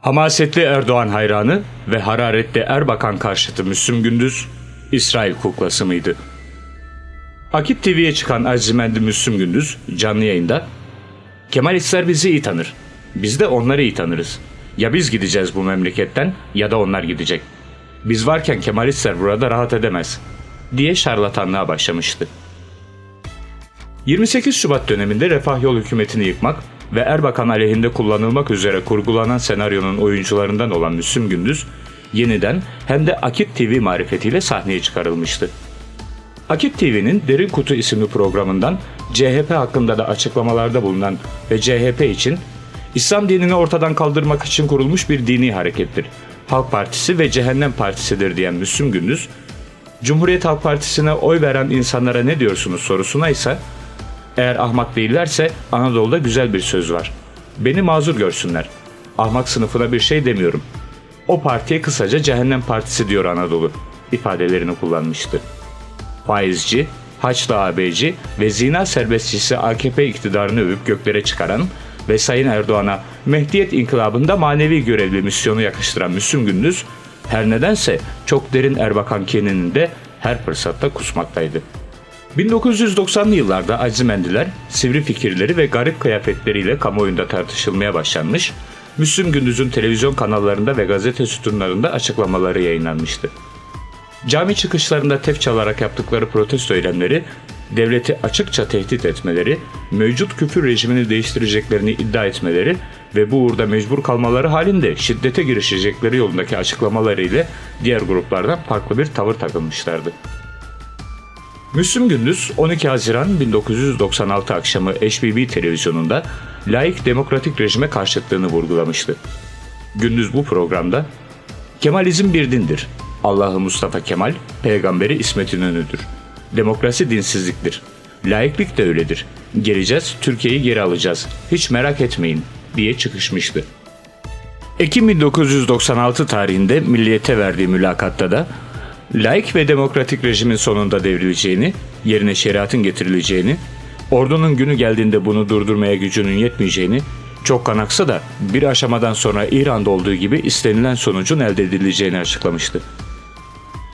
Hamasetli Erdoğan hayranı ve hararetli Erbakan karşıtı Müslüm Gündüz, İsrail kuklası mıydı? Akit TV'ye çıkan Azimendi Müslüm Gündüz canlı yayında Kemalistler bizi iyi tanır. Biz de onları iyi tanırız. Ya biz gideceğiz bu memleketten ya da onlar gidecek. Biz varken Kemalistler burada rahat edemez diye şarlatanlığa başlamıştı. 28 Şubat döneminde Refah Yol hükümetini yıkmak ve Erbakan aleyhinde kullanılmak üzere kurgulanan senaryonun oyuncularından olan Müslüm Gündüz, yeniden hem de Akit TV marifetiyle sahneye çıkarılmıştı. Akit TV'nin Derin Kutu isimli programından CHP hakkında da açıklamalarda bulunan ve CHP için İslam dinini ortadan kaldırmak için kurulmuş bir dini harekettir. Halk Partisi ve Cehennem Partisidir diyen Müslüm Gündüz, Cumhuriyet Halk Partisi'ne oy veren insanlara ne diyorsunuz sorusuna ise eğer ahmak değillerse Anadolu'da güzel bir söz var. Beni mazur görsünler. Ahmak sınıfına bir şey demiyorum. O partiye kısaca Cehennem Partisi diyor Anadolu ifadelerini kullanmıştı. Faizci, Haçlı AB'ci ve zina serbestçisi AKP iktidarını övüp göklere çıkaran ve Sayın Erdoğan'a Mehdiyet İnkılabı'nda manevi görevli misyonu yakıştıran Müslüm Gündüz, her nedense çok derin Erbakan kininin her fırsatta kusmaktaydı. 1990'lı yıllarda Azimendiler, sivri fikirleri ve garip kıyafetleriyle kamuoyunda tartışılmaya başlanmış, Müslüm Gündüz'ün televizyon kanallarında ve gazete sütunlarında açıklamaları yayınlanmıştı. Cami çıkışlarında tef çalarak yaptıkları protesto eylemleri, devleti açıkça tehdit etmeleri, mevcut küfür rejimini değiştireceklerini iddia etmeleri ve bu uğurda mecbur kalmaları halinde şiddete girişecekleri yolundaki açıklamaları ile diğer gruplardan farklı bir tavır takılmışlardı. Müslüm Gündüz 12 Haziran 1996 akşamı HBB televizyonunda laik demokratik rejime karşıtlığını vurgulamıştı. Gündüz bu programda Kemalizm bir dindir. Allah'ı Mustafa Kemal, peygamberi İsmet İnönü'dür. Demokrasi dinsizliktir. Laiklik de öyledir. Geleceğiz, Türkiye'yi geri alacağız. Hiç merak etmeyin diye çıkışmıştı. Ekim 1996 tarihinde Milliyet'e verdiği mülakatta da laik ve demokratik rejimin sonunda devrileceğini, yerine şeriatın getirileceğini, ordunun günü geldiğinde bunu durdurmaya gücünün yetmeyeceğini, çok kanaksa da bir aşamadan sonra İran'da olduğu gibi istenilen sonucun elde edileceğini açıklamıştı.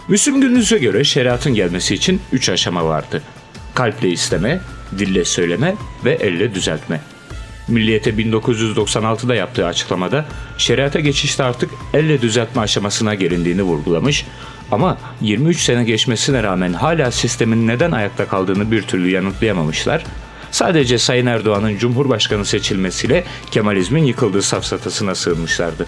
Müslüm Gündüz'e göre şeriatın gelmesi için üç aşama vardı. Kalple isteme, dille söyleme ve elle düzeltme. Milliyete 1996'da yaptığı açıklamada şeriata geçişte artık elle düzeltme aşamasına gelindiğini vurgulamış ama 23 sene geçmesine rağmen hala sistemin neden ayakta kaldığını bir türlü yanıtlayamamışlar. Sadece Sayın Erdoğan'ın Cumhurbaşkanı seçilmesiyle Kemalizmin yıkıldığı safsatasına sığınmışlardı.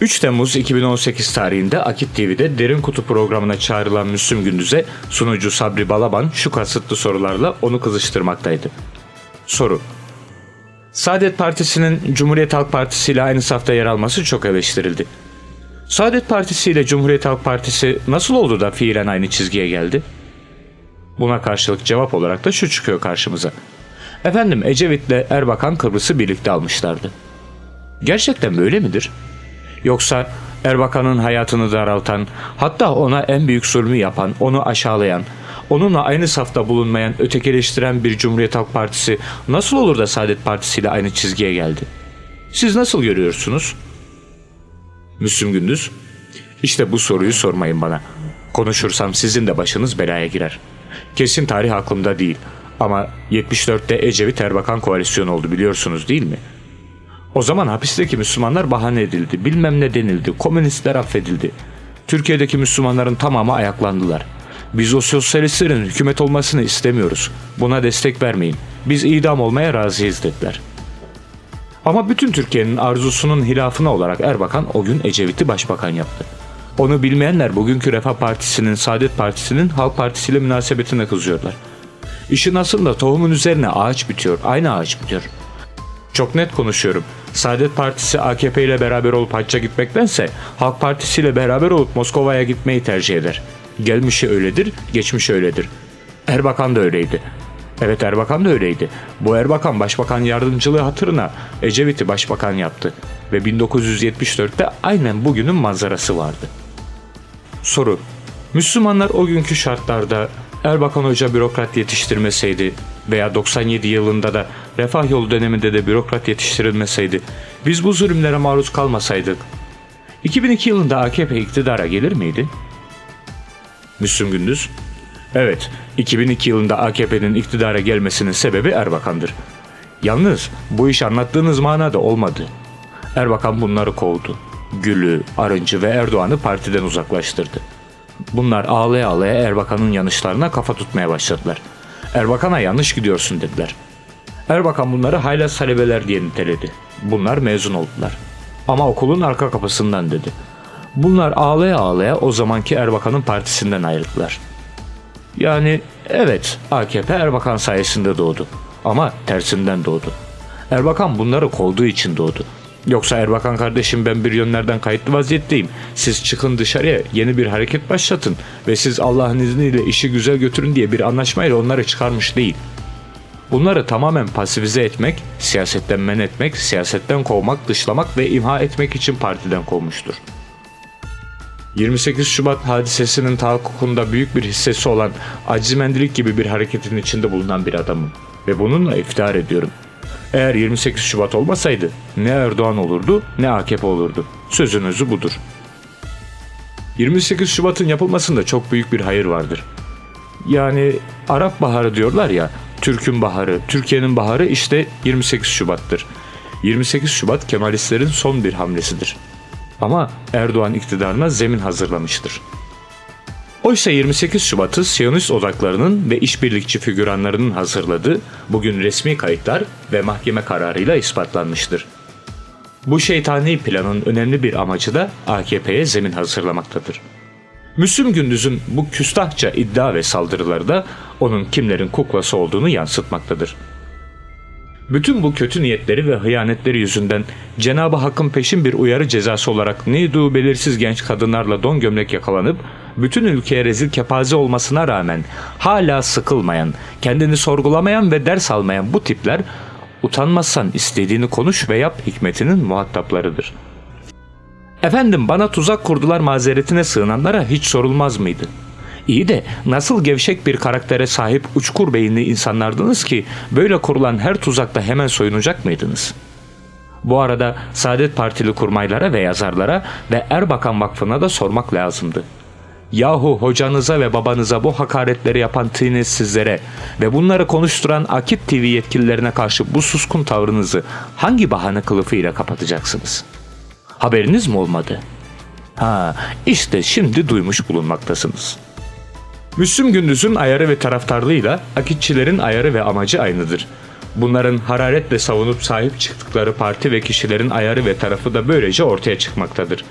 3 Temmuz 2018 tarihinde Akit TV'de Derin Kutu programına çağrılan Müslüm Gündüz'e sunucu Sabri Balaban şu kasıtlı sorularla onu kızıştırmaktaydı. Soru Saadet Partisi'nin Cumhuriyet Halk Partisi ile aynı safta yer alması çok eleştirildi. Saadet Partisi ile Cumhuriyet Halk Partisi nasıl oldu da fiilen aynı çizgiye geldi? Buna karşılık cevap olarak da şu çıkıyor karşımıza. Efendim Ecevit ile Erbakan Kıbrıs'ı birlikte almışlardı. Gerçekten böyle midir? Yoksa Erbakan'ın hayatını daraltan, hatta ona en büyük zulmü yapan, onu aşağılayan, onunla aynı safta bulunmayan, ötekileştiren bir Cumhuriyet Halk Partisi nasıl olur da Saadet Partisi ile aynı çizgiye geldi? Siz nasıl görüyorsunuz? Müslüm Gündüz, işte bu soruyu sormayın bana. Konuşursam sizin de başınız belaya girer. Kesin tarih aklımda değil ama 74'te Ecevit Erbakan koalisyonu oldu biliyorsunuz değil mi? O zaman hapisteki Müslümanlar bahane edildi, bilmem ne denildi, komünistler affedildi. Türkiye'deki Müslümanların tamamı ayaklandılar. Biz o sosyalistlerin hükümet olmasını istemiyoruz. Buna destek vermeyin. Biz idam olmaya razıyız dediler. Ama bütün Türkiye'nin arzusunun hilafına olarak Erbakan o gün Ecevit'i başbakan yaptı. Onu bilmeyenler bugünkü Refah Partisi'nin, Saadet Partisi'nin Halk Partisi ile münasebetine kızıyorlar. İşin aslında tohumun üzerine ağaç bitiyor, aynı ağaç bitiyor. Çok net konuşuyorum. Saadet Partisi AKP ile beraber olup hacca gitmektense Halk Partisi ile beraber olup Moskova'ya gitmeyi tercih eder. Gelmişi öyledir, geçmişi öyledir. Erbakan da öyleydi. Evet Erbakan da öyleydi. Bu Erbakan başbakan yardımcılığı hatırına Ecevit'i başbakan yaptı. Ve 1974'te aynen bugünün manzarası vardı. Soru. Müslümanlar o günkü şartlarda Erbakan Hoca bürokrat yetiştirmeseydi veya 97 yılında da refah yolu döneminde de bürokrat yetiştirilmeseydi, biz bu zulümlere maruz kalmasaydık, 2002 yılında AKP iktidara gelir miydi? Müslüm Gündüz, evet 2002 yılında AKP'nin iktidara gelmesinin sebebi Erbakan'dır. Yalnız bu iş anlattığınız manada olmadı. Erbakan bunları kovdu. Gül'ü, Arıncı ve Erdoğan'ı partiden uzaklaştırdı. Bunlar ağlaya ağlaya Erbakan'ın yanlışlarına kafa tutmaya başladılar. Erbakan'a yanlış gidiyorsun dediler. Erbakan bunları haylaz talebeler diye niteledi. Bunlar mezun oldular. Ama okulun arka kapısından dedi. Bunlar ağlaya ağlaya o zamanki Erbakan'ın partisinden ayrıldılar. Yani evet AKP Erbakan sayesinde doğdu. Ama tersinden doğdu. Erbakan bunları kovduğu için doğdu. Yoksa Erbakan kardeşim ben bir yönlerden kayıtlı vaziyetteyim. Siz çıkın dışarıya yeni bir hareket başlatın ve siz Allah'ın izniyle işi güzel götürün diye bir anlaşmayla onları çıkarmış değil. Bunları tamamen pasifize etmek, siyasetten men etmek, siyasetten kovmak, dışlamak ve imha etmek için partiden kovmuştur. 28 Şubat hadisesinin tahakkukunda büyük bir hissesi olan acimendilik gibi bir hareketin içinde bulunan bir adamım. Ve bununla iftihar ediyorum. Eğer 28 Şubat olmasaydı ne Erdoğan olurdu ne AKP olurdu. Sözün özü budur. 28 Şubat'ın yapılmasında çok büyük bir hayır vardır. Yani Arap Baharı diyorlar ya, Türk'ün baharı, Türkiye'nin baharı işte 28 Şubat'tır. 28 Şubat Kemalistlerin son bir hamlesidir. Ama Erdoğan iktidarına zemin hazırlamıştır. Oysa 28 Şubat'ı Siyonist odaklarının ve işbirlikçi figüranlarının hazırladığı bugün resmi kayıtlar ve mahkeme kararıyla ispatlanmıştır. Bu şeytani planın önemli bir amacı da AKP'ye zemin hazırlamaktadır. Müslüm Gündüz'ün bu küstahça iddia ve saldırıları da onun kimlerin kuklası olduğunu yansıtmaktadır. Bütün bu kötü niyetleri ve hıyanetleri yüzünden Cenab-ı Hakk'ın peşin bir uyarı cezası olarak neydu belirsiz genç kadınlarla don gömlek yakalanıp bütün ülkeye rezil kepaze olmasına rağmen hala sıkılmayan, kendini sorgulamayan ve ders almayan bu tipler utanmazsan istediğini konuş ve yap hikmetinin muhataplarıdır. Efendim bana tuzak kurdular mazeretine sığınanlara hiç sorulmaz mıydı? İyi de nasıl gevşek bir karaktere sahip uçkur beyinli insanlardınız ki böyle kurulan her tuzakta hemen soyunacak mıydınız? Bu arada Saadet Partili kurmaylara ve yazarlara ve Erbakan Vakfı'na da sormak lazımdı. Yahu hocanıza ve babanıza bu hakaretleri yapan tiniz sizlere ve bunları konuşturan Akit TV yetkililerine karşı bu suskun tavrınızı hangi bahane kılıfıyla kapatacaksınız? Haberiniz mi olmadı? Ha, işte şimdi duymuş bulunmaktasınız. Müslüm Gündüz'ün ayarı ve taraftarlığıyla Akitçilerin ayarı ve amacı aynıdır. Bunların hararetle savunup sahip çıktıkları parti ve kişilerin ayarı ve tarafı da böylece ortaya çıkmaktadır.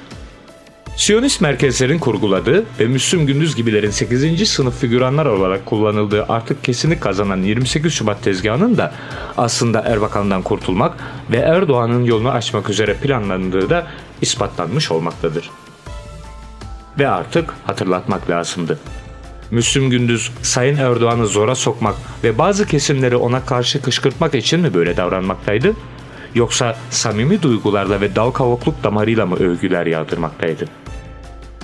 Siyonist merkezlerin kurguladığı ve Müslüm Gündüz gibilerin 8. sınıf figüranlar olarak kullanıldığı artık kesinlik kazanan 28 Şubat tezgahının da aslında Erbakan'dan kurtulmak ve Erdoğan'ın yolunu açmak üzere planlandığı da ispatlanmış olmaktadır. Ve artık hatırlatmak lazımdı. Müslüm Gündüz Sayın Erdoğan'ı zora sokmak ve bazı kesimleri ona karşı kışkırtmak için mi böyle davranmaktaydı? Yoksa samimi duygularla ve dal kavukluk damarıyla mı övgüler yağdırmaktaydı?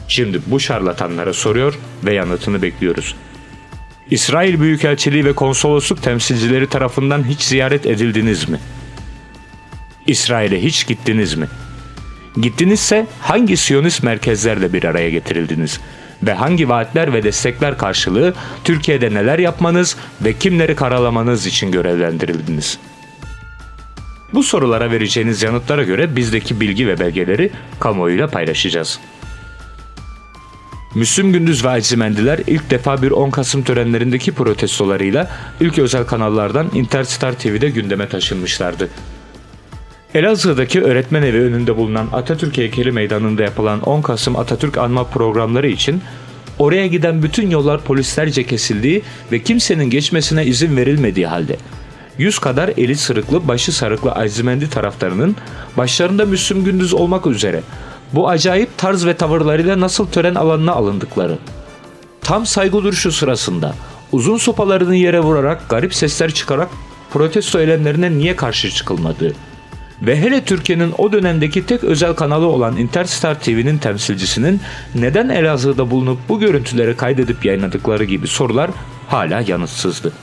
Şimdi bu şarlatanlara soruyor ve yanıtını bekliyoruz. İsrail Büyükelçiliği ve konsolosluk temsilcileri tarafından hiç ziyaret edildiniz mi? İsrail'e hiç gittiniz mi? Gittinizse hangi Siyonist merkezlerle bir araya getirildiniz? Ve hangi vaatler ve destekler karşılığı Türkiye'de neler yapmanız ve kimleri karalamanız için görevlendirildiniz?'' Bu sorulara vereceğiniz yanıtlara göre bizdeki bilgi ve belgeleri kamuoyuyla paylaşacağız. Müslüm Gündüz ve Acimendiler ilk defa bir 10 Kasım törenlerindeki protestolarıyla ilk özel kanallardan Interstar TV'de gündeme taşınmışlardı. Elazığ'daki öğretmen evi önünde bulunan Atatürk heykeli meydanında yapılan 10 Kasım Atatürk anma programları için oraya giden bütün yollar polislerce kesildiği ve kimsenin geçmesine izin verilmediği halde 100 kadar eli sırıklı, başı sarıklı Azimendi taraftarının başlarında Müslüm Gündüz olmak üzere bu acayip tarz ve tavırlarıyla nasıl tören alanına alındıkları. Tam saygı duruşu sırasında uzun sopalarını yere vurarak garip sesler çıkarak protesto eylemlerine niye karşı çıkılmadığı ve hele Türkiye'nin o dönemdeki tek özel kanalı olan Interstar TV'nin temsilcisinin neden Elazığ'da bulunup bu görüntüleri kaydedip yayınladıkları gibi sorular hala yanıtsızdı.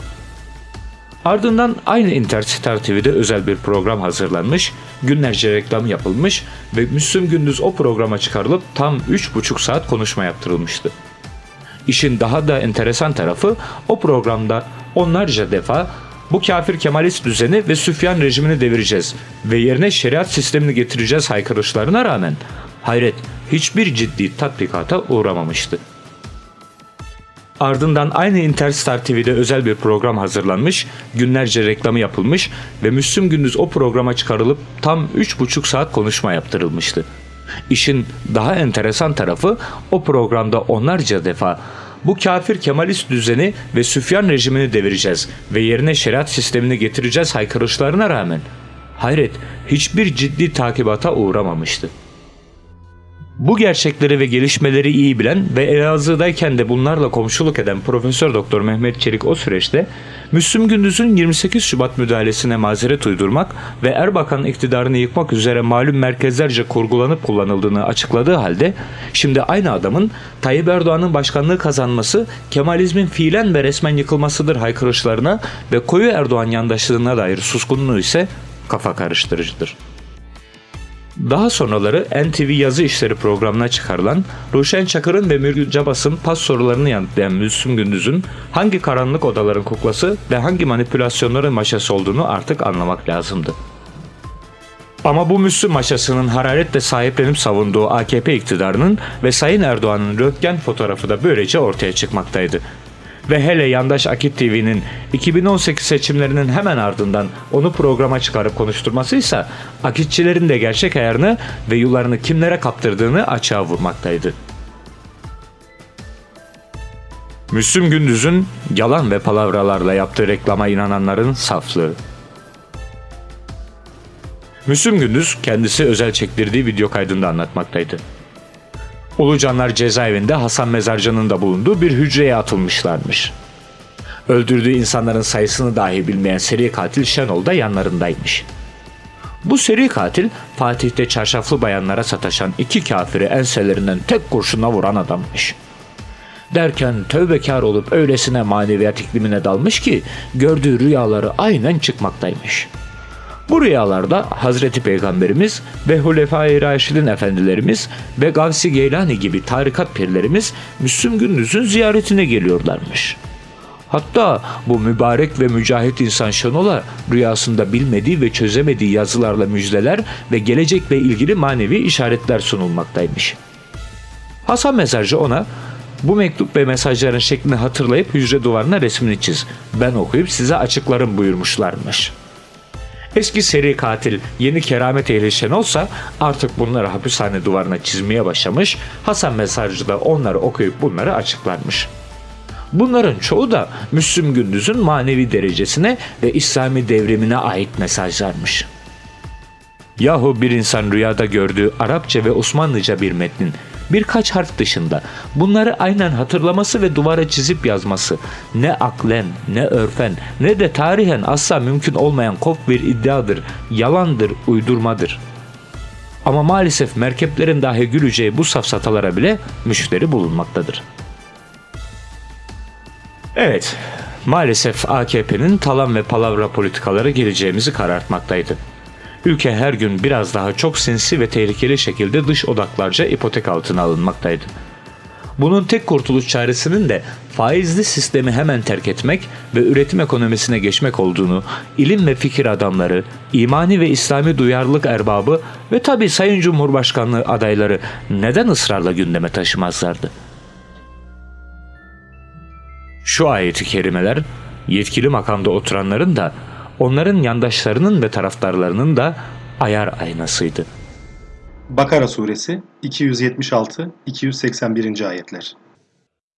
Ardından aynı Interstar TV'de özel bir program hazırlanmış, günlerce reklam yapılmış ve Müslüm Gündüz o programa çıkarılıp tam 3,5 saat konuşma yaptırılmıştı. İşin daha da enteresan tarafı o programda onlarca defa bu kafir Kemalist düzeni ve Süfyan rejimini devireceğiz ve yerine şeriat sistemini getireceğiz haykırışlarına rağmen hayret hiçbir ciddi tatbikata uğramamıştı. Ardından aynı Interstar TV'de özel bir program hazırlanmış, günlerce reklamı yapılmış ve Müslüm Gündüz o programa çıkarılıp tam 3,5 saat konuşma yaptırılmıştı. İşin daha enteresan tarafı o programda onlarca defa bu kafir Kemalist düzeni ve Süfyan rejimini devireceğiz ve yerine şeriat sistemini getireceğiz haykırışlarına rağmen hayret hiçbir ciddi takibata uğramamıştı. Bu gerçekleri ve gelişmeleri iyi bilen ve Elazığ'dayken de bunlarla komşuluk eden Profesör Doktor Mehmet Çelik o süreçte Müslüm Gündüz'ün 28 Şubat müdahalesine mazeret uydurmak ve Erbakan iktidarını yıkmak üzere malum merkezlerce kurgulanıp kullanıldığını açıkladığı halde şimdi aynı adamın Tayyip Erdoğan'ın başkanlığı kazanması Kemalizmin fiilen ve resmen yıkılmasıdır haykırışlarına ve koyu Erdoğan yandaşlığına dair suskunluğu ise kafa karıştırıcıdır. Daha sonraları NTV yazı işleri programına çıkarılan Ruşen Çakır'ın ve Mürgül Cabas'ın pas sorularını yanıtlayan Müslüm Gündüz'ün hangi karanlık odaların kuklası ve hangi manipülasyonların maşası olduğunu artık anlamak lazımdı. Ama bu Müslüm maşasının hararetle sahiplenip savunduğu AKP iktidarının ve Sayın Erdoğan'ın röntgen fotoğrafı da böylece ortaya çıkmaktaydı ve hele yandaş Akit TV'nin 2018 seçimlerinin hemen ardından onu programa çıkarıp konuşturmasıysa Akitçilerin de gerçek ayarını ve yollarını kimlere kaptırdığını açığa vurmaktaydı. Müslüm Gündüz'ün yalan ve palavralarla yaptığı reklama inananların saflığı. Müslüm Gündüz kendisi özel çektirdiği video kaydında anlatmaktaydı. Ulucanlar cezaevinde Hasan Mezarcan'ın da bulunduğu bir hücreye atılmışlarmış. Öldürdüğü insanların sayısını dahi bilmeyen seri katil Şenol da yanlarındaymış. Bu seri katil Fatih'te çarşaflı bayanlara sataşan iki kafiri enselerinden tek kurşuna vuran adammış. Derken tövbekar olup öylesine maneviyat iklimine dalmış ki gördüğü rüyaları aynen çıkmaktaymış.'' Bu rüyalarda Hazreti Peygamberimiz ve Hulefai Raşidin efendilerimiz ve Gavsi Geylani gibi tarikat pirlerimiz Müslüm Gündüz'ün ziyaretine geliyorlarmış. Hatta bu mübarek ve mücahit insan Şenol'a rüyasında bilmediği ve çözemediği yazılarla müjdeler ve gelecekle ilgili manevi işaretler sunulmaktaymış. Hasan Mezarcı ona bu mektup ve mesajların şeklini hatırlayıp hücre duvarına resmini çiz. Ben okuyup size açıklarım buyurmuşlarmış.'' Eski seri katil yeni keramet ehli olsa artık bunları hapishane duvarına çizmeye başlamış, Hasan Mesajcı da onları okuyup bunları açıklarmış. Bunların çoğu da Müslüm Gündüz'ün manevi derecesine ve İslami devrimine ait mesajlarmış. Yahu bir insan rüyada gördüğü Arapça ve Osmanlıca bir metnin birkaç harf dışında bunları aynen hatırlaması ve duvara çizip yazması ne aklen ne örfen ne de tarihen asla mümkün olmayan kop bir iddiadır, yalandır, uydurmadır. Ama maalesef merkeplerin dahi güleceği bu safsatalara bile müşteri bulunmaktadır. Evet, maalesef AKP'nin talan ve palavra politikaları geleceğimizi karartmaktaydı. Ülke her gün biraz daha çok sinsi ve tehlikeli şekilde dış odaklarca ipotek altına alınmaktaydı. Bunun tek kurtuluş çaresinin de faizli sistemi hemen terk etmek ve üretim ekonomisine geçmek olduğunu ilim ve fikir adamları, imani ve İslami duyarlılık erbabı ve tabi Sayın Cumhurbaşkanlığı adayları neden ısrarla gündeme taşımazlardı? Şu ayeti kerimeler yetkili makamda oturanların da onların yandaşlarının ve taraftarlarının da ayar aynasıydı. Bakara suresi 276-281. ayetler.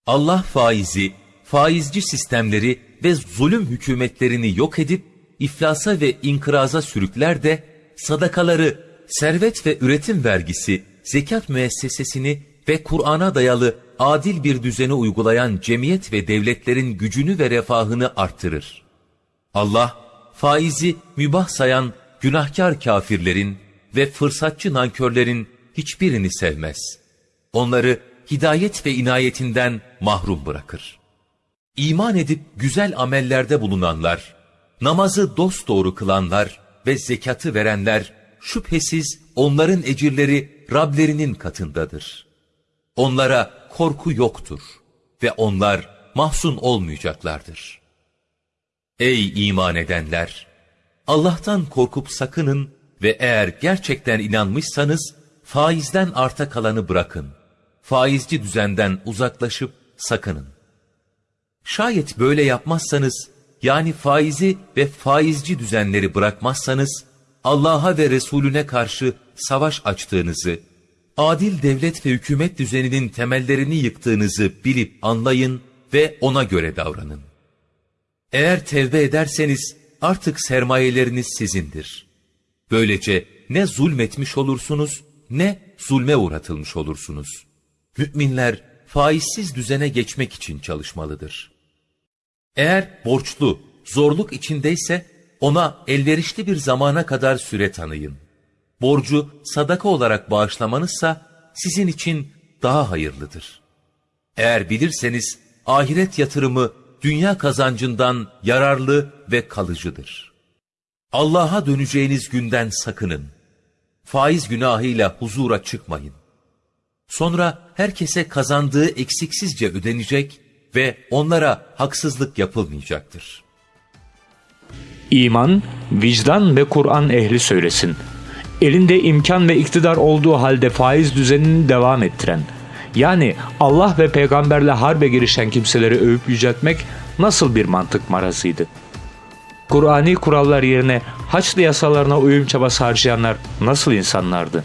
Allah faizi, faizci sistemleri ve zulüm hükümetlerini yok edip iflasa ve inkıraza sürükler de sadakaları, servet ve üretim vergisi, zekat müessesesini ve Kur'an'a dayalı adil bir düzeni uygulayan cemiyet ve devletlerin gücünü ve refahını arttırır. Allah, faizi mübah sayan günahkar kafirlerin ve fırsatçı nankörlerin hiçbirini sevmez. Onları hidayet ve inayetinden mahrum bırakır. İman edip güzel amellerde bulunanlar, namazı dosdoğru kılanlar ve zekatı verenler şüphesiz onların ecirleri Rablerinin katındadır. Onlara korku yoktur ve onlar mahzun olmayacaklardır. Ey iman edenler! Allah'tan korkup sakının ve eğer gerçekten inanmışsanız faizden arta kalanı bırakın. Faizci düzenden uzaklaşıp sakının. Şayet böyle yapmazsanız, yani faizi ve faizci düzenleri bırakmazsanız, Allah'a ve Resulüne karşı savaş açtığınızı, adil devlet ve hükümet düzeninin temellerini yıktığınızı bilip anlayın ve ona göre davranın. Eğer tevbe ederseniz artık sermayeleriniz sizindir. Böylece ne zulmetmiş olursunuz ne zulme uğratılmış olursunuz. Müminler faizsiz düzene geçmek için çalışmalıdır. Eğer borçlu, zorluk içindeyse ona elverişli bir zamana kadar süre tanıyın. Borcu sadaka olarak bağışlamanızsa sizin için daha hayırlıdır. Eğer bilirseniz ahiret yatırımı dünya kazancından yararlı ve kalıcıdır. Allah'a döneceğiniz günden sakının. Faiz günahıyla huzura çıkmayın. Sonra herkese kazandığı eksiksizce ödenecek ve onlara haksızlık yapılmayacaktır. İman, vicdan ve Kur'an ehli söylesin. Elinde imkan ve iktidar olduğu halde faiz düzenini devam ettiren, yani Allah ve peygamberle harbe girişen kimseleri övüp yüceltmek nasıl bir mantık marazıydı? Kur'ani kurallar yerine Haçlı yasalarına uyum çabası harcayanlar nasıl insanlardı?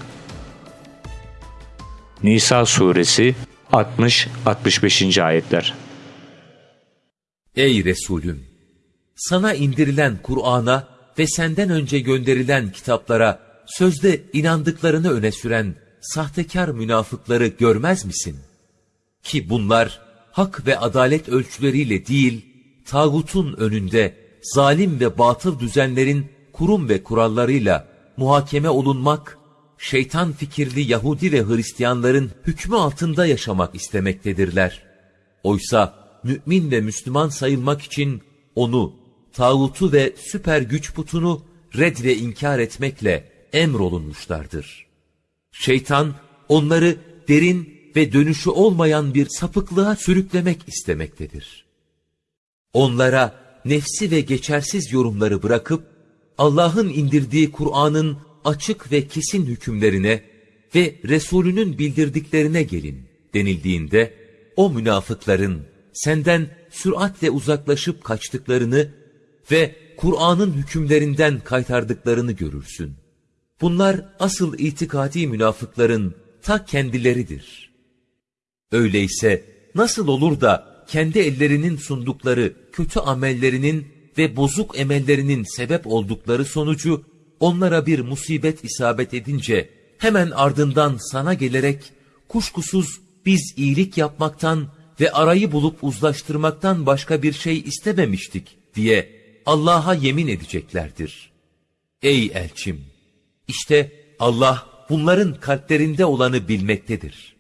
Nisa suresi 60-65. ayetler Ey Resulüm! Sana indirilen Kur'an'a ve senden önce gönderilen kitaplara sözde inandıklarını öne süren sahtekar münafıkları görmez misin? Ki bunlar hak ve adalet ölçüleriyle değil, tağutun önünde zalim ve batıl düzenlerin kurum ve kurallarıyla muhakeme olunmak, şeytan fikirli Yahudi ve Hristiyanların hükmü altında yaşamak istemektedirler. Oysa mümin ve Müslüman sayılmak için onu, tağutu ve süper güç putunu red ve inkar etmekle emrolunmuşlardır. Şeytan onları derin ve dönüşü olmayan bir sapıklığa sürüklemek istemektedir. Onlara nefsi ve geçersiz yorumları bırakıp Allah'ın indirdiği Kur'an'ın açık ve kesin hükümlerine ve Resulünün bildirdiklerine gelin denildiğinde o münafıkların senden süratle uzaklaşıp kaçtıklarını ve Kur'an'ın hükümlerinden kaytardıklarını görürsün. Bunlar asıl itikadi münafıkların ta kendileridir. Öyleyse nasıl olur da kendi ellerinin sundukları kötü amellerinin ve bozuk emellerinin sebep oldukları sonucu onlara bir musibet isabet edince hemen ardından sana gelerek kuşkusuz biz iyilik yapmaktan ve arayı bulup uzlaştırmaktan başka bir şey istememiştik diye Allah'a yemin edeceklerdir. Ey elçim! İşte Allah bunların kalplerinde olanı bilmektedir.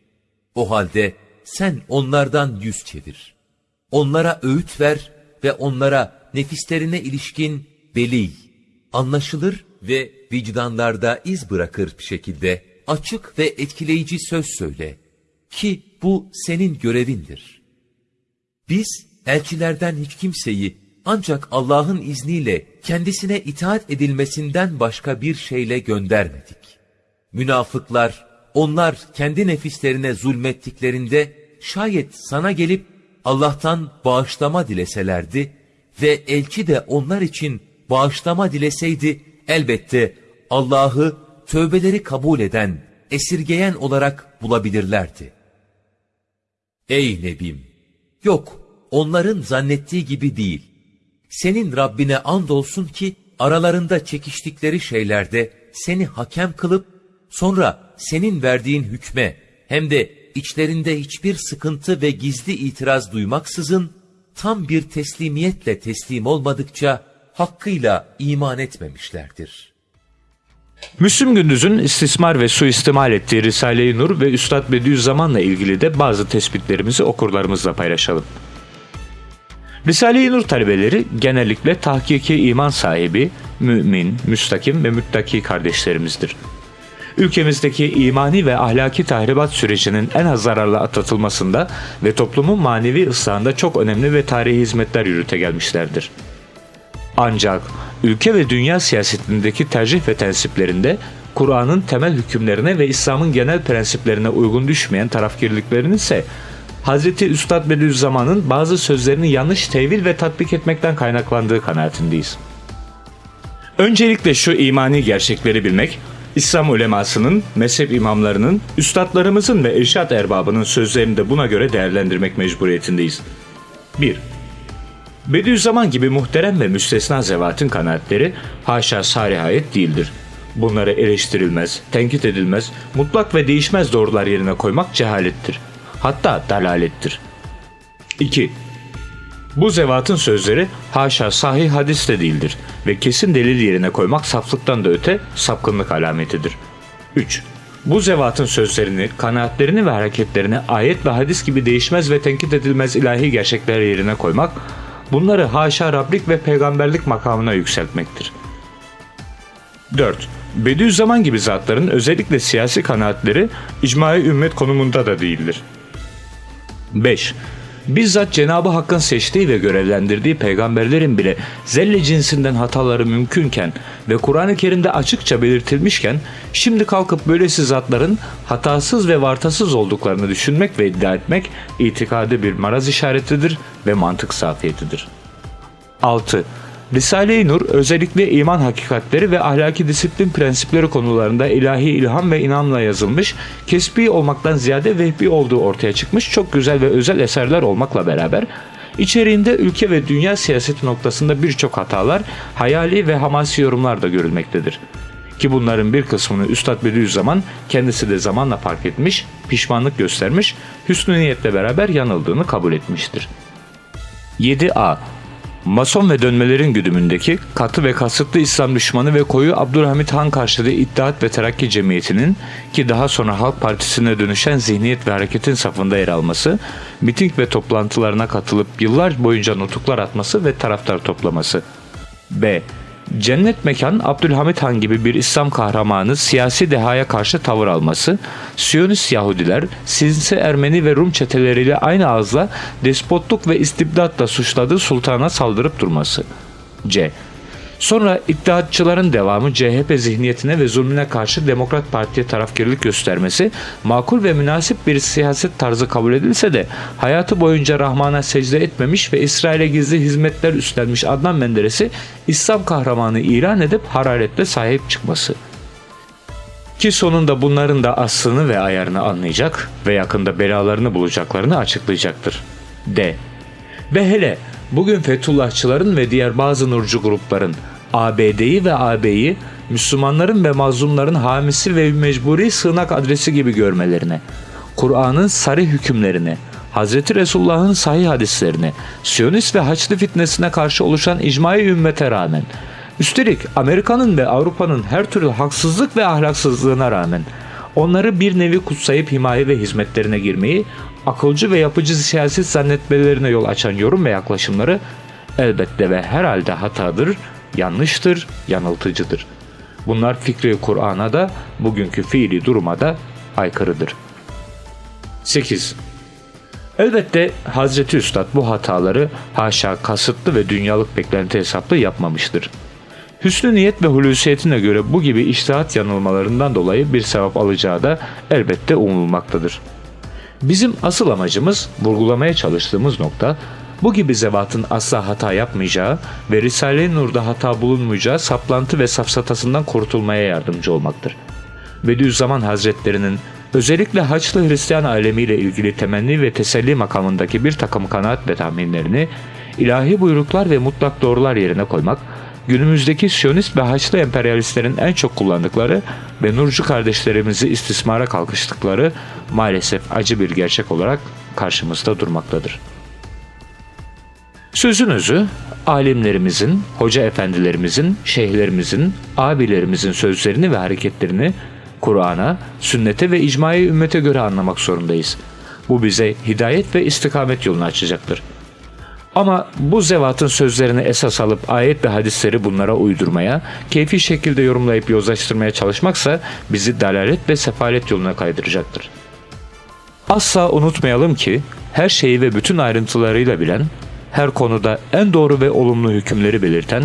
O halde sen onlardan yüz çevir. Onlara öğüt ver ve onlara nefislerine ilişkin beli, anlaşılır ve vicdanlarda iz bırakır bir şekilde açık ve etkileyici söz söyle ki bu senin görevindir. Biz elçilerden hiç kimseyi ancak Allah'ın izniyle kendisine itaat edilmesinden başka bir şeyle göndermedik. Münafıklar, onlar kendi nefislerine zulmettiklerinde şayet sana gelip Allah'tan bağışlama dileselerdi ve elçi de onlar için bağışlama dileseydi elbette Allah'ı tövbeleri kabul eden, esirgeyen olarak bulabilirlerdi. Ey Nebim! Yok, onların zannettiği gibi değil. Senin Rabbine andolsun ki aralarında çekiştikleri şeylerde seni hakem kılıp sonra senin verdiğin hükme hem de içlerinde hiçbir sıkıntı ve gizli itiraz duymaksızın tam bir teslimiyetle teslim olmadıkça hakkıyla iman etmemişlerdir. Müslüm Gündüz'ün istismar ve suistimal ettiği Risale-i Nur ve Üstad Bediüzzaman'la ilgili de bazı tespitlerimizi okurlarımızla paylaşalım. Risale-i Nur talebeleri genellikle tahkiki iman sahibi, mümin, müstakim ve müttaki kardeşlerimizdir. Ülkemizdeki imani ve ahlaki tahribat sürecinin en az zararla atlatılmasında ve toplumun manevi ıslahında çok önemli ve tarihi hizmetler yürüte gelmişlerdir. Ancak ülke ve dünya siyasetindeki tercih ve tensiplerinde Kur'an'ın temel hükümlerine ve İslam'ın genel prensiplerine uygun düşmeyen tarafkirliklerin ise Hz. Üstad Bediüzzaman'ın bazı sözlerini yanlış tevil ve tatbik etmekten kaynaklandığı kanaatindeyiz. Öncelikle şu imani gerçekleri bilmek, İslam ulemasının, mezhep imamlarının, üstadlarımızın ve irşat erbabının sözlerini de buna göre değerlendirmek mecburiyetindeyiz. 1. Bediüzzaman gibi muhterem ve müstesna zevatın kanaatleri haşa sarihayet değildir. Bunları eleştirilmez, tenkit edilmez, mutlak ve değişmez doğrular yerine koymak cehalettir. Hatta dalalettir. 2. Bu zevatın sözleri haşa sahih hadis de değildir ve kesin delil yerine koymak saflıktan da öte sapkınlık alametidir. 3. Bu zevatın sözlerini, kanaatlerini ve hareketlerini ayet ve hadis gibi değişmez ve tenkit edilmez ilahi gerçekler yerine koymak, bunları haşa Rablik ve peygamberlik makamına yükseltmektir. 4. Bediüzzaman gibi zatların özellikle siyasi kanaatleri icmai ümmet konumunda da değildir. 5. Bizzat Cenabı Hakk'ın seçtiği ve görevlendirdiği peygamberlerin bile zelle cinsinden hataları mümkünken ve Kur'an-ı Kerim'de açıkça belirtilmişken şimdi kalkıp böylesi zatların hatasız ve vartasız olduklarını düşünmek ve iddia etmek itikadi bir maraz işaretidir ve mantık safiyetidir. 6. Risale-i Nur özellikle iman hakikatleri ve ahlaki disiplin prensipleri konularında ilahi ilham ve inanla yazılmış, kesbi olmaktan ziyade vehbi olduğu ortaya çıkmış çok güzel ve özel eserler olmakla beraber içeriğinde ülke ve dünya siyaseti noktasında birçok hatalar, hayali ve hamasi yorumlar da görülmektedir. Ki bunların bir kısmını Üstad Bediüzzaman kendisi de zamanla fark etmiş, pişmanlık göstermiş, hüsnü niyetle beraber yanıldığını kabul etmiştir. 7a Mason ve dönmelerin güdümündeki katı ve kasıtlı İslam düşmanı ve koyu Abdülhamit Han karşıtı İttihat ve Terakki Cemiyeti'nin ki daha sonra Halk Partisi'ne dönüşen zihniyet ve hareketin safında yer alması, miting ve toplantılarına katılıp yıllar boyunca nutuklar atması ve taraftar toplaması. B. Cennet Mekan Abdülhamit Han gibi bir İslam kahramanı siyasi dehaya karşı tavır alması, Siyonist Yahudiler, Sinsi Ermeni ve Rum çeteleriyle aynı ağızla despotluk ve istibdatla suçladığı sultana saldırıp durması. C. Sonra iddiatçıların devamı CHP zihniyetine ve zulmüne karşı Demokrat Parti'ye tarafkirlik göstermesi makul ve münasip bir siyaset tarzı kabul edilse de hayatı boyunca Rahman'a secde etmemiş ve İsrail'e gizli hizmetler üstlenmiş Adnan Menderes'i İslam kahramanı ilan edip hararetle sahip çıkması. Ki sonunda bunların da aslını ve ayarını anlayacak ve yakında belalarını bulacaklarını açıklayacaktır. D. Ve hele bugün Fethullahçıların ve diğer bazı nurcu grupların ABD'yi ve AB'yi Müslümanların ve mazlumların hamisi ve mecburi sığınak adresi gibi görmelerine, Kur'an'ın sarı hükümlerine, Hz. Resulullah'ın sahih hadislerine, Siyonist ve Haçlı fitnesine karşı oluşan icmai ümmete rağmen, üstelik Amerika'nın ve Avrupa'nın her türlü haksızlık ve ahlaksızlığına rağmen onları bir nevi kutsayıp himaye ve hizmetlerine girmeyi, akılcı ve yapıcı siyaset zannetmelerine yol açan yorum ve yaklaşımları elbette ve herhalde hatadır, yanlıştır, yanıltıcıdır. Bunlar fikri Kur'an'a da bugünkü fiili duruma da aykırıdır. 8. Elbette Hazreti Üstad bu hataları haşa kasıtlı ve dünyalık beklenti hesaplı yapmamıştır. Hüsnü niyet ve hulusiyetine göre bu gibi iştihat yanılmalarından dolayı bir sevap alacağı da elbette umulmaktadır. Bizim asıl amacımız vurgulamaya çalıştığımız nokta bu gibi zevatın asla hata yapmayacağı ve Risale-i Nur'da hata bulunmayacağı saplantı ve safsatasından kurtulmaya yardımcı olmaktır. Bediüzzaman Hazretlerinin özellikle Haçlı Hristiyan alemiyle ilgili temenni ve teselli makamındaki bir takım kanaat ve tahminlerini ilahi buyruklar ve mutlak doğrular yerine koymak, günümüzdeki Siyonist ve Haçlı emperyalistlerin en çok kullandıkları ve Nurcu kardeşlerimizi istismara kalkıştıkları maalesef acı bir gerçek olarak karşımızda durmaktadır. Sözün özü, alimlerimizin, hoca efendilerimizin, şeyhlerimizin, abilerimizin sözlerini ve hareketlerini Kur'an'a, sünnete ve icmai ümmete göre anlamak zorundayız. Bu bize hidayet ve istikamet yolunu açacaktır. Ama bu zevatın sözlerini esas alıp ayet ve hadisleri bunlara uydurmaya, keyfi şekilde yorumlayıp yozlaştırmaya çalışmaksa bizi dalalet ve sefalet yoluna kaydıracaktır. Asla unutmayalım ki her şeyi ve bütün ayrıntılarıyla bilen, her konuda en doğru ve olumlu hükümleri belirten,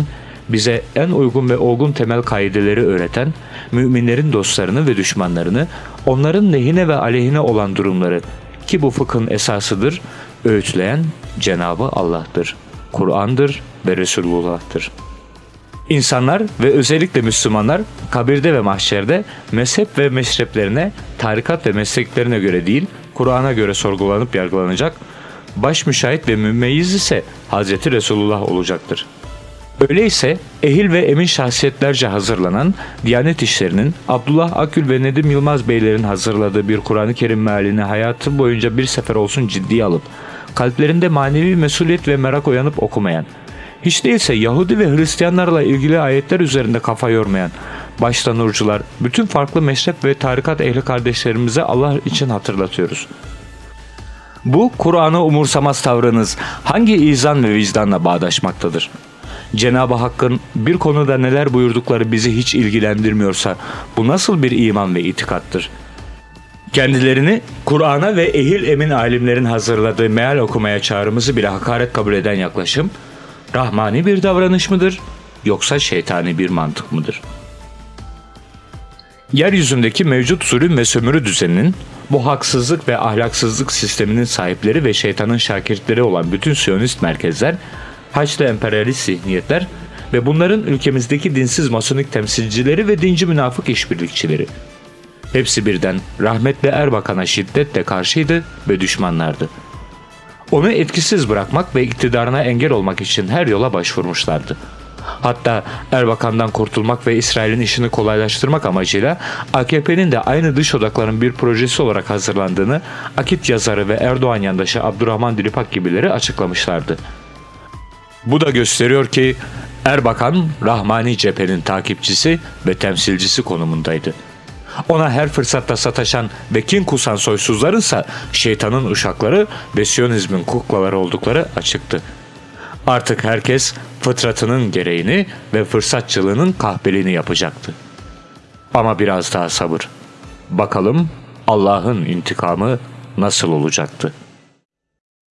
bize en uygun ve olgun temel kaideleri öğreten, müminlerin dostlarını ve düşmanlarını, onların lehine ve aleyhine olan durumları ki bu fıkhın esasıdır, öğütleyen Cenabı Allah'tır. Kur'an'dır ve Resulullah'tır. İnsanlar ve özellikle Müslümanlar kabirde ve mahşerde mezhep ve meşreplerine, tarikat ve mesleklerine göre değil, Kur'an'a göre sorgulanıp yargılanacak, baş müşahit ve mümeyyiz ise Hazreti Resulullah olacaktır. Öyleyse ehil ve emin şahsiyetlerce hazırlanan Diyanet İşleri'nin Abdullah Akül ve Nedim Yılmaz Beylerin hazırladığı bir Kur'an-ı Kerim mealini hayatı boyunca bir sefer olsun ciddiye alıp kalplerinde manevi mesuliyet ve merak uyanıp okumayan, hiç değilse Yahudi ve Hristiyanlarla ilgili ayetler üzerinde kafa yormayan, başta nurcular, bütün farklı meşrep ve tarikat ehli kardeşlerimize Allah için hatırlatıyoruz. Bu Kur'an'ı umursamaz tavrınız hangi izan ve vicdanla bağdaşmaktadır? Cenab-ı Hakk'ın bir konuda neler buyurdukları bizi hiç ilgilendirmiyorsa bu nasıl bir iman ve itikattır? Kendilerini Kur'an'a ve ehil emin alimlerin hazırladığı meal okumaya çağrımızı bile hakaret kabul eden yaklaşım, rahmani bir davranış mıdır yoksa şeytani bir mantık mıdır? Yeryüzündeki mevcut zulüm ve sömürü düzeninin, bu haksızlık ve ahlaksızlık sisteminin sahipleri ve şeytanın şakirtleri olan bütün Siyonist merkezler, Haçlı emperyalist zihniyetler ve bunların ülkemizdeki dinsiz masonik temsilcileri ve dinci münafık işbirlikçileri. Hepsi birden rahmetli Erbakan'a şiddetle karşıydı ve düşmanlardı. Onu etkisiz bırakmak ve iktidarına engel olmak için her yola başvurmuşlardı. Hatta Erbakan'dan kurtulmak ve İsrail'in işini kolaylaştırmak amacıyla AKP'nin de aynı dış odakların bir projesi olarak hazırlandığını Akit yazarı ve Erdoğan yandaşı Abdurrahman Dilipak gibileri açıklamışlardı. Bu da gösteriyor ki Erbakan Rahmani cephenin takipçisi ve temsilcisi konumundaydı. Ona her fırsatta sataşan ve kin kusan soysuzlarınsa şeytanın uşakları ve Siyonizmin kuklaları oldukları açıktı. Artık herkes fıtratının gereğini ve fırsatçılığının kahpeliğini yapacaktı. Ama biraz daha sabır. Bakalım Allah'ın intikamı nasıl olacaktı?''